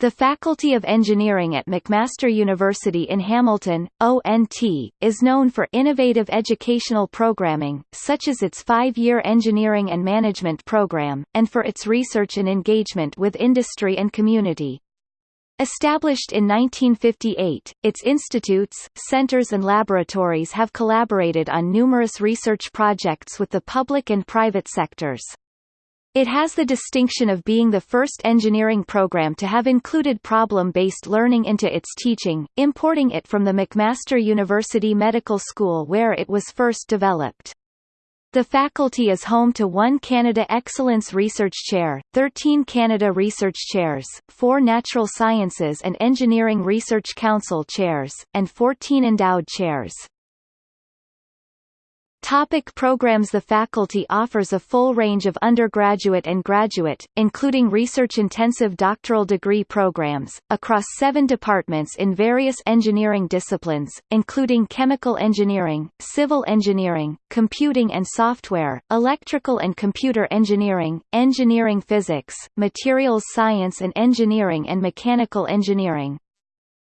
The Faculty of Engineering at McMaster University in Hamilton, ONT, is known for innovative educational programming, such as its five-year Engineering and Management program, and for its research and engagement with industry and community. Established in 1958, its institutes, centers and laboratories have collaborated on numerous research projects with the public and private sectors. It has the distinction of being the first engineering program to have included problem-based learning into its teaching, importing it from the McMaster University Medical School where it was first developed. The faculty is home to one Canada Excellence Research Chair, 13 Canada Research Chairs, 4 Natural Sciences and Engineering Research Council Chairs, and 14 Endowed Chairs. Topic programs The faculty offers a full range of undergraduate and graduate, including research-intensive doctoral degree programs, across seven departments in various engineering disciplines, including chemical engineering, civil engineering, computing and software, electrical and computer engineering, engineering physics, materials science and engineering and mechanical engineering.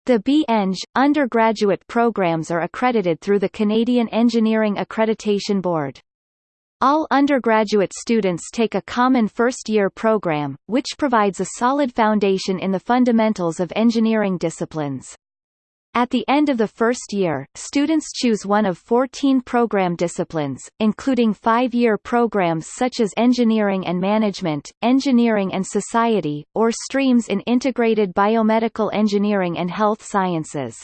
The B-Eng, undergraduate programs are accredited through the Canadian Engineering Accreditation Board. All undergraduate students take a common first-year program, which provides a solid foundation in the fundamentals of engineering disciplines. At the end of the first year, students choose one of 14 program disciplines, including five-year programs such as Engineering and Management, Engineering and Society, or streams in Integrated Biomedical Engineering and Health Sciences.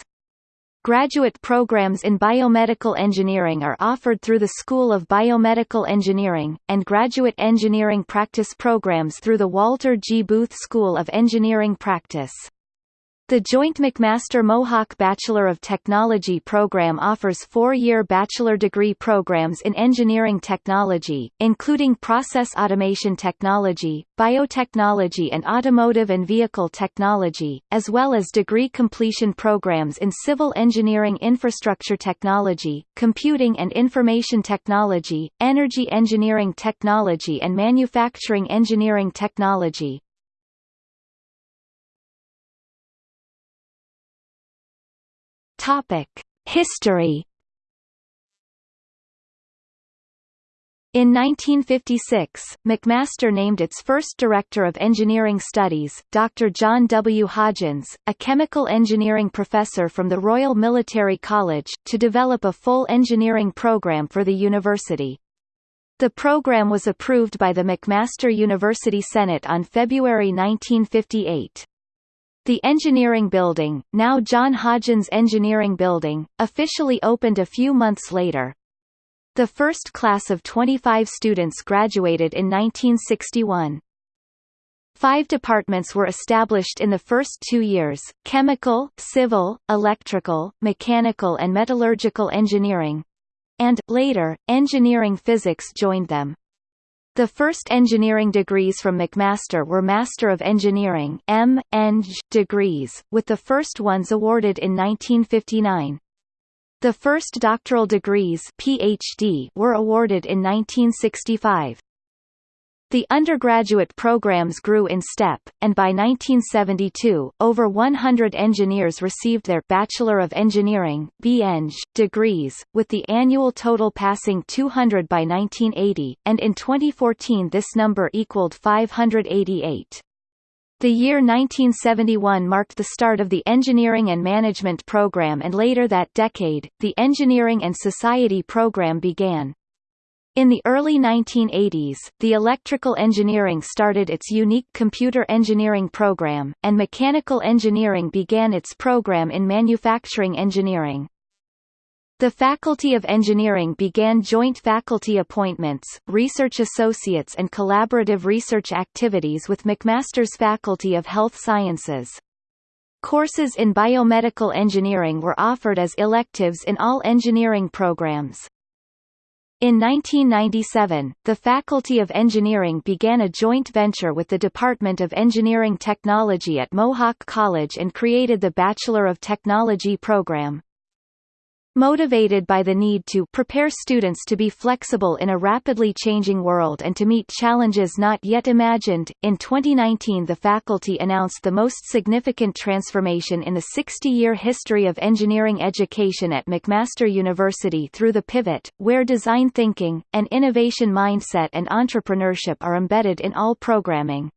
Graduate programs in biomedical engineering are offered through the School of Biomedical Engineering, and graduate engineering practice programs through the Walter G. Booth School of Engineering Practice. The Joint McMaster Mohawk Bachelor of Technology program offers four-year bachelor degree programs in engineering technology, including process automation technology, biotechnology and automotive and vehicle technology, as well as degree completion programs in civil engineering infrastructure technology, computing and information technology, energy engineering technology and manufacturing engineering technology. Topic: History. In 1956, McMaster named its first Director of Engineering Studies, Dr. John W. Hodgins, a chemical engineering professor from the Royal Military College, to develop a full engineering program for the university. The program was approved by the McMaster University Senate on February 1958. The engineering building, now John Hodgins Engineering Building, officially opened a few months later. The first class of 25 students graduated in 1961. Five departments were established in the first two years, chemical, civil, electrical, mechanical and metallurgical engineering. And, later, engineering physics joined them. The first engineering degrees from McMaster were Master of Engineering M. Eng degrees, with the first ones awarded in 1959. The first doctoral degrees PhD were awarded in 1965. The undergraduate programs grew in step, and by 1972, over 100 engineers received their Bachelor of Engineering (BEng) degrees, with the annual total passing 200 by 1980, and in 2014 this number equaled 588. The year 1971 marked the start of the Engineering and Management program and later that decade, the Engineering and Society program began. In the early 1980s, the electrical engineering started its unique computer engineering program, and mechanical engineering began its program in manufacturing engineering. The Faculty of Engineering began joint faculty appointments, research associates and collaborative research activities with McMaster's Faculty of Health Sciences. Courses in biomedical engineering were offered as electives in all engineering programs. In 1997, the Faculty of Engineering began a joint venture with the Department of Engineering Technology at Mohawk College and created the Bachelor of Technology program. Motivated by the need to prepare students to be flexible in a rapidly changing world and to meet challenges not yet imagined, in 2019 the faculty announced the most significant transformation in the 60-year history of engineering education at McMaster University through the pivot, where design thinking, an innovation mindset and entrepreneurship are embedded in all programming.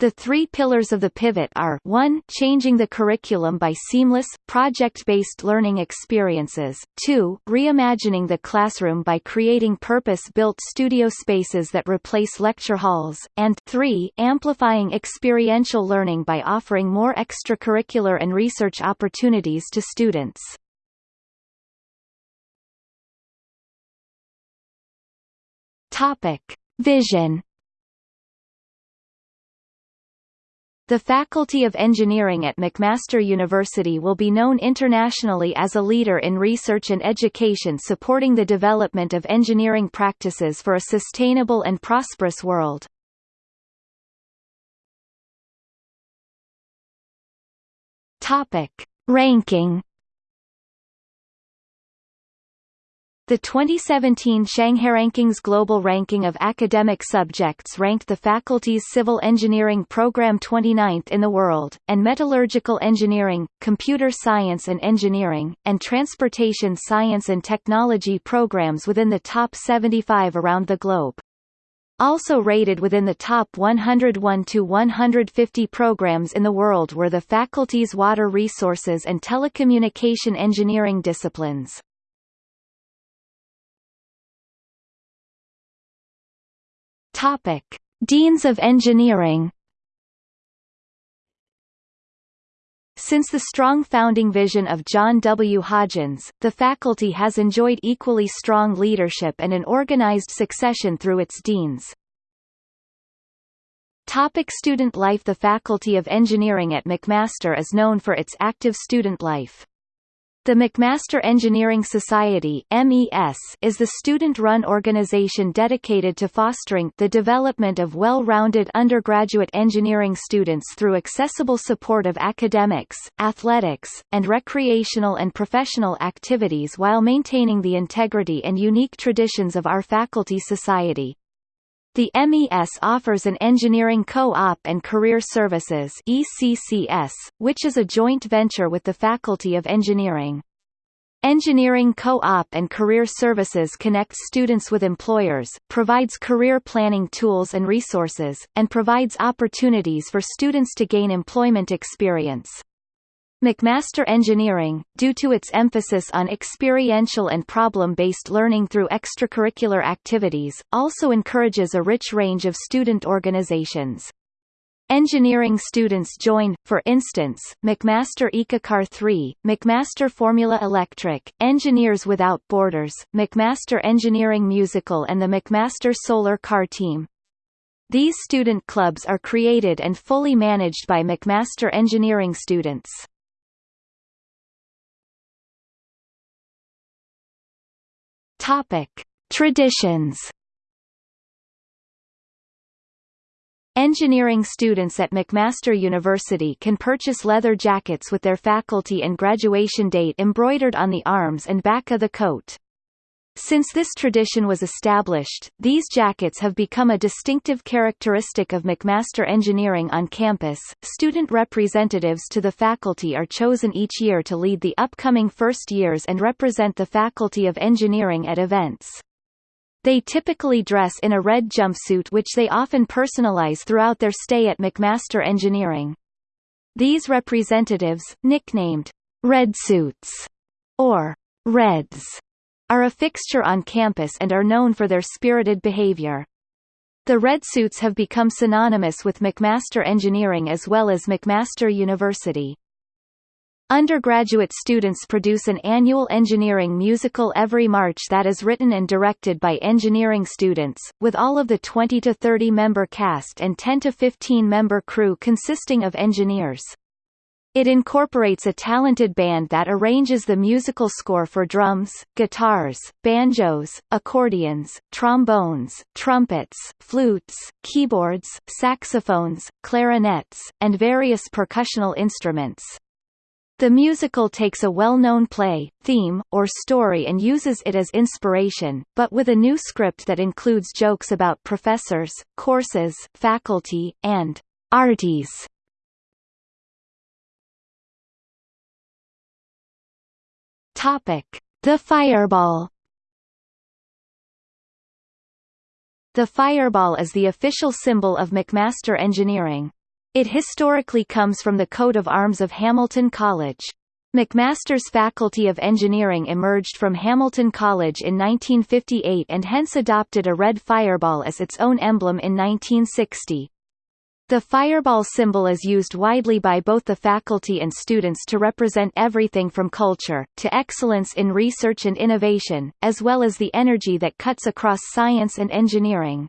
The three pillars of the pivot are 1 changing the curriculum by seamless, project-based learning experiences, 2 reimagining the classroom by creating purpose-built studio spaces that replace lecture halls, and 3 amplifying experiential learning by offering more extracurricular and research opportunities to students. Topic. Vision The Faculty of Engineering at McMaster University will be known internationally as a leader in research and education supporting the development of engineering practices for a sustainable and prosperous world. Topic. Ranking The 2017 Shanghai Rankings Global Ranking of Academic Subjects ranked the faculty's Civil Engineering program 29th in the world, and Metallurgical Engineering, Computer Science and Engineering, and Transportation Science and Technology programs within the top 75 around the globe. Also rated within the top 101 to 150 programs in the world were the faculty's water resources and telecommunication engineering disciplines. Topic: Deans of Engineering Since the strong founding vision of John W. Hodgins, the faculty has enjoyed equally strong leadership and an organized succession through its deans. Topic student life The Faculty of Engineering at McMaster is known for its active student life. The McMaster Engineering Society MES is the student-run organization dedicated to fostering the development of well-rounded undergraduate engineering students through accessible support of academics, athletics, and recreational and professional activities while maintaining the integrity and unique traditions of our faculty society. The MES offers an Engineering Co-op and Career Services ECCS, which is a joint venture with the Faculty of Engineering. Engineering Co-op and Career Services connects students with employers, provides career planning tools and resources, and provides opportunities for students to gain employment experience. McMaster Engineering, due to its emphasis on experiential and problem-based learning through extracurricular activities, also encourages a rich range of student organizations. Engineering students join, for instance, McMaster EcoCar 3, McMaster Formula Electric, Engineers Without Borders, McMaster Engineering Musical and the McMaster Solar Car Team. These student clubs are created and fully managed by McMaster engineering students. Topic: Traditions. Engineering students at McMaster University can purchase leather jackets with their faculty and graduation date embroidered on the arms and back of the coat. Since this tradition was established, these jackets have become a distinctive characteristic of McMaster Engineering on campus. Student representatives to the faculty are chosen each year to lead the upcoming first years and represent the Faculty of Engineering at events. They typically dress in a red jumpsuit which they often personalize throughout their stay at McMaster Engineering. These representatives, nicknamed Red Suits or Reds, are a fixture on campus and are known for their spirited behavior. The red suits have become synonymous with McMaster Engineering as well as McMaster University. Undergraduate students produce an annual engineering musical every March that is written and directed by engineering students, with all of the 20 to 30 member cast and 10 to 15 member crew consisting of engineers. It incorporates a talented band that arranges the musical score for drums, guitars, banjos, accordions, trombones, trumpets, flutes, keyboards, saxophones, clarinets, and various percussional instruments. The musical takes a well-known play, theme, or story and uses it as inspiration, but with a new script that includes jokes about professors, courses, faculty, and arties. The Fireball. The fireball is the official symbol of McMaster Engineering. It historically comes from the coat of arms of Hamilton College. McMaster's Faculty of Engineering emerged from Hamilton College in 1958 and hence adopted a red fireball as its own emblem in 1960. The fireball symbol is used widely by both the faculty and students to represent everything from culture, to excellence in research and innovation, as well as the energy that cuts across science and engineering.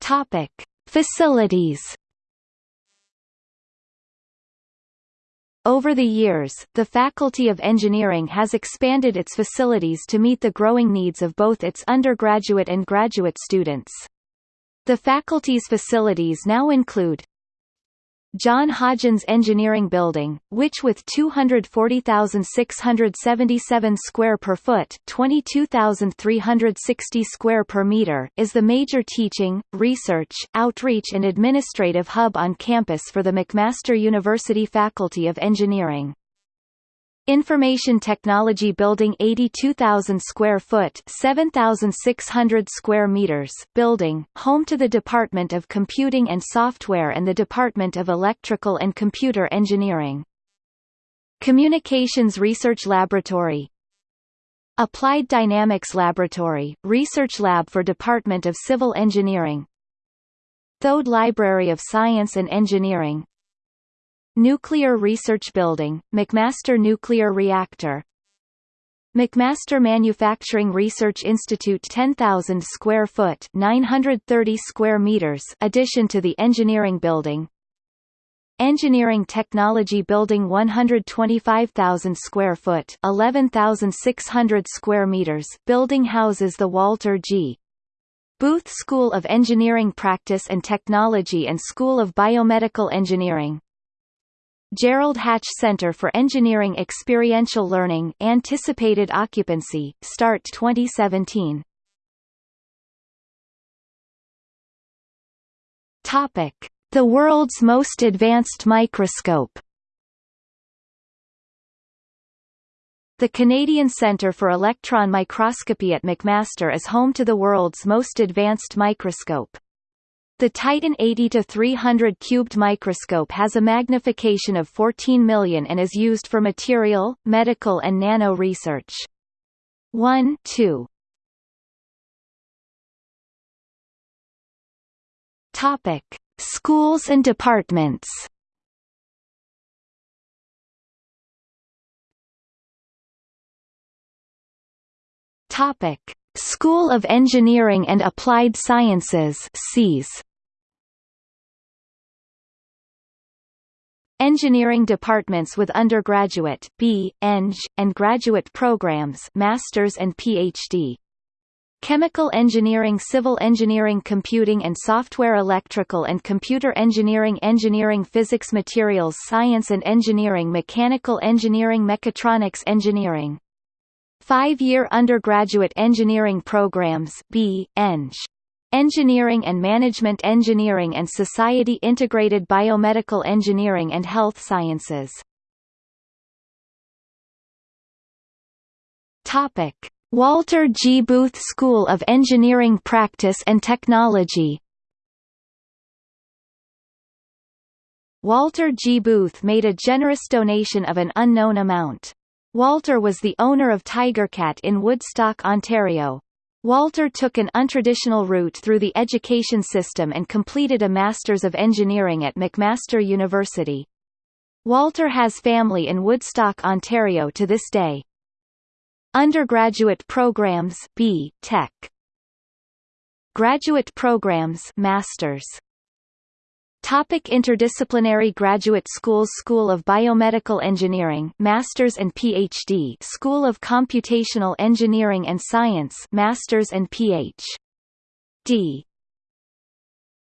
Topic: Facilities. Over the years, the Faculty of Engineering has expanded its facilities to meet the growing needs of both its undergraduate and graduate students. The faculty's facilities now include John Hodgins Engineering Building, which with 240,677 square per foot 22,360 square per meter, is the major teaching, research, outreach and administrative hub on campus for the McMaster University Faculty of Engineering. Information Technology Building 82,000 square foot 7,600 square meters building, home to the Department of Computing and Software and the Department of Electrical and Computer Engineering. Communications Research Laboratory Applied Dynamics Laboratory, Research Lab for Department of Civil Engineering Thode Library of Science and Engineering Nuclear Research Building, McMaster Nuclear Reactor. McMaster Manufacturing Research Institute 10,000 square foot 930 square meters addition to the Engineering Building. Engineering Technology Building 125,000 square foot 11,600 square meters building houses the Walter G. Booth School of Engineering Practice and Technology and School of Biomedical Engineering Gerald Hatch Center for Engineering Experiential Learning anticipated occupancy, start 2017. Topic: The world's most advanced microscope. The Canadian Centre for Electron Microscopy at McMaster is home to the world's most advanced microscope. The Titan 80-300 cubed microscope has a magnification of 14 million and is used for material, medical and nano research. 1 2 Topic: Schools and departments. Topic: School of Engineering and Applied Sciences (SEAS). Engineering departments with undergraduate B, Eng, and graduate programs Masters and PhD. Chemical Engineering Civil Engineering Computing and Software Electrical and Computer Engineering Engineering Physics Materials Science and Engineering Mechanical Engineering Mechatronics Engineering Five-year undergraduate engineering programs B, Eng. Engineering and Management Engineering and Society Integrated Biomedical Engineering and Health Sciences. Topic: Walter G. Booth School of Engineering Practice and Technology. Walter G. Booth made a generous donation of an unknown amount. Walter was the owner of Tigercat in Woodstock, Ontario, Walter took an untraditional route through the education system and completed a Masters of Engineering at McMaster University. Walter has family in Woodstock, Ontario to this day. Undergraduate programs B. Tech. Graduate programs Masters Topic interdisciplinary graduate schools School of Biomedical Engineering Masters and PhD School of Computational Engineering and Science Masters and Ph.D.